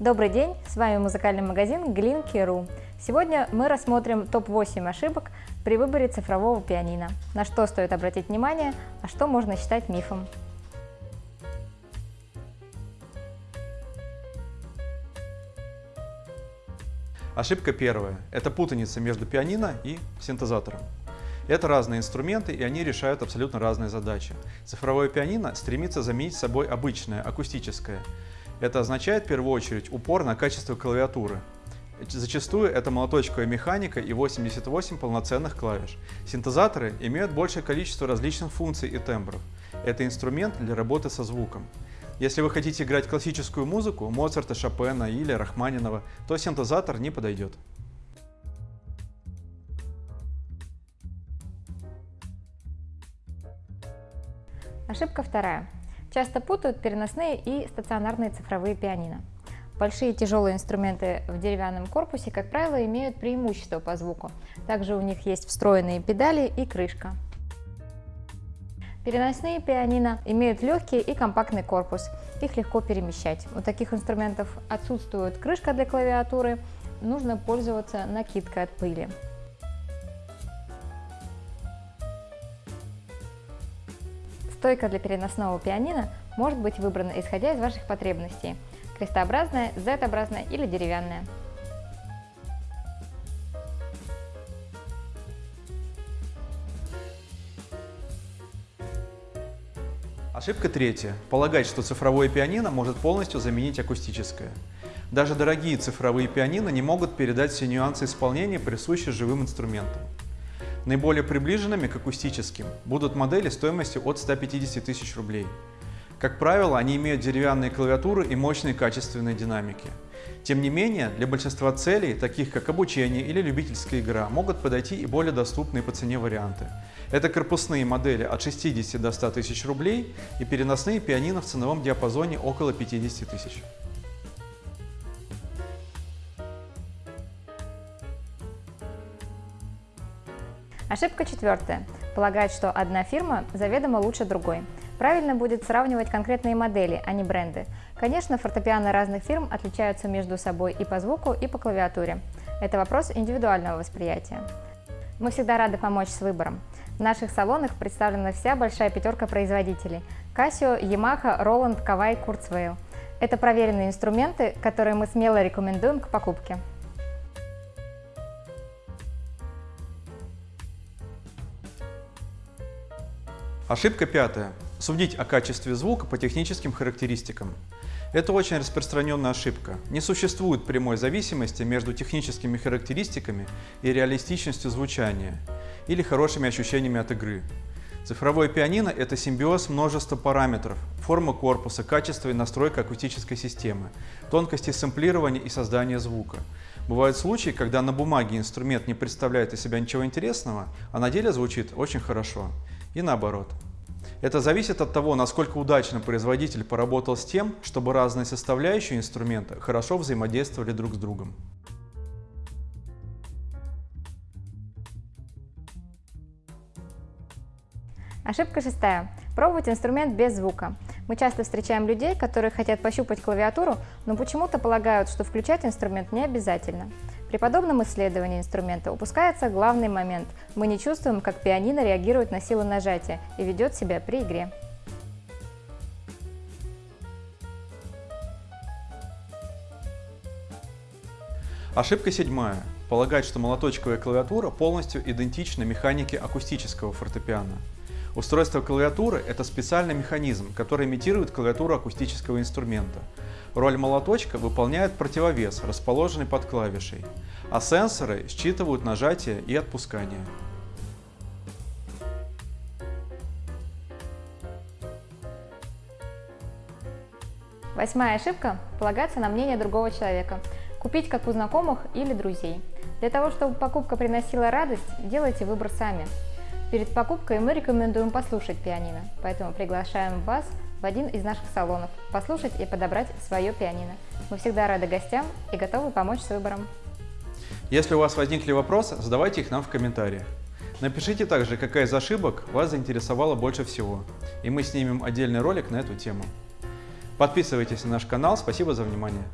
Добрый день, с вами музыкальный магазин Glinky.ru. Сегодня мы рассмотрим топ-8 ошибок при выборе цифрового пианино. На что стоит обратить внимание, а что можно считать мифом. Ошибка первая – это путаница между пианино и синтезатором. Это разные инструменты, и они решают абсолютно разные задачи. Цифровое пианино стремится заменить собой обычное, акустическое. Это означает в первую очередь упор на качество клавиатуры. Зачастую это молоточковая механика и 88 полноценных клавиш. Синтезаторы имеют большее количество различных функций и тембров. Это инструмент для работы со звуком. Если вы хотите играть классическую музыку, Моцарта, Шопена или Рахманинова, то синтезатор не подойдет. Ошибка вторая. Часто путают переносные и стационарные цифровые пианино. Большие тяжелые инструменты в деревянном корпусе, как правило, имеют преимущество по звуку. Также у них есть встроенные педали и крышка. Переносные пианино имеют легкий и компактный корпус, их легко перемещать. У таких инструментов отсутствует крышка для клавиатуры, нужно пользоваться накидкой от пыли. Стойка для переносного пианино может быть выбрана исходя из ваших потребностей – крестообразная, Z-образная или деревянная. Ошибка третья. Полагать, что цифровое пианино может полностью заменить акустическое. Даже дорогие цифровые пианино не могут передать все нюансы исполнения, присущие живым инструментам. Наиболее приближенными к акустическим будут модели стоимостью от 150 тысяч рублей. Как правило, они имеют деревянные клавиатуры и мощные качественные динамики. Тем не менее, для большинства целей, таких как обучение или любительская игра, могут подойти и более доступные по цене варианты. Это корпусные модели от 60 до 100 тысяч рублей и переносные пианино в ценовом диапазоне около 50 тысяч. Ошибка четвертая. Полагать, что одна фирма заведомо лучше другой. Правильно будет сравнивать конкретные модели, а не бренды. Конечно, фортепиано разных фирм отличаются между собой и по звуку, и по клавиатуре. Это вопрос индивидуального восприятия. Мы всегда рады помочь с выбором. В наших салонах представлена вся большая пятерка производителей – Casio, Yamaha, Roland, Kawai, Kurzweil. Это проверенные инструменты, которые мы смело рекомендуем к покупке. Ошибка пятая. Судить о качестве звука по техническим характеристикам. Это очень распространенная ошибка. Не существует прямой зависимости между техническими характеристиками и реалистичностью звучания или хорошими ощущениями от игры. Цифровое пианино – это симбиоз множества параметров, форма корпуса, качество и настройка акустической системы, тонкости сэмплирования и создания звука. Бывают случаи, когда на бумаге инструмент не представляет из себя ничего интересного, а на деле звучит очень хорошо и наоборот. Это зависит от того, насколько удачно производитель поработал с тем, чтобы разные составляющие инструмента хорошо взаимодействовали друг с другом. Ошибка шестая. Пробовать инструмент без звука. Мы часто встречаем людей, которые хотят пощупать клавиатуру, но почему-то полагают, что включать инструмент не обязательно. При подобном исследовании инструмента упускается главный момент. Мы не чувствуем, как пианино реагирует на силу нажатия и ведет себя при игре. Ошибка седьмая. Полагать, что молоточковая клавиатура полностью идентична механике акустического фортепиано. Устройство клавиатуры – это специальный механизм, который имитирует клавиатуру акустического инструмента. Роль молоточка выполняет противовес, расположенный под клавишей, а сенсоры считывают нажатие и отпускание. Восьмая ошибка – полагаться на мнение другого человека. Купить как у знакомых или друзей. Для того, чтобы покупка приносила радость, делайте выбор сами. Перед покупкой мы рекомендуем послушать пианино, поэтому приглашаем вас в один из наших салонов, послушать и подобрать свое пианино. Мы всегда рады гостям и готовы помочь с выбором. Если у вас возникли вопросы, задавайте их нам в комментариях. Напишите также, какая из ошибок вас заинтересовала больше всего, и мы снимем отдельный ролик на эту тему. Подписывайтесь на наш канал, спасибо за внимание.